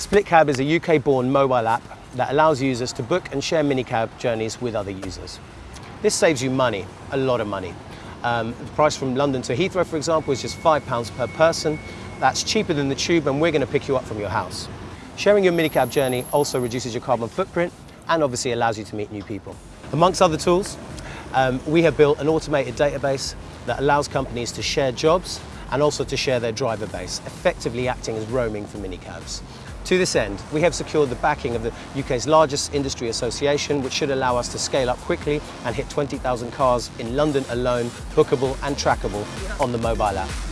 SplitCab is a UK-born mobile app that allows users to book and share minicab journeys with other users. This saves you money, a lot of money. Um, the price from London to Heathrow, for example, is just £5 per person. That's cheaper than the tube and we're going to pick you up from your house. Sharing your minicab journey also reduces your carbon footprint and obviously allows you to meet new people. Amongst other tools, um, we have built an automated database that allows companies to share jobs and also to share their driver base, effectively acting as roaming for minicabs. To this end, we have secured the backing of the UK's largest industry association, which should allow us to scale up quickly and hit 20,000 cars in London alone, bookable and trackable on the mobile app.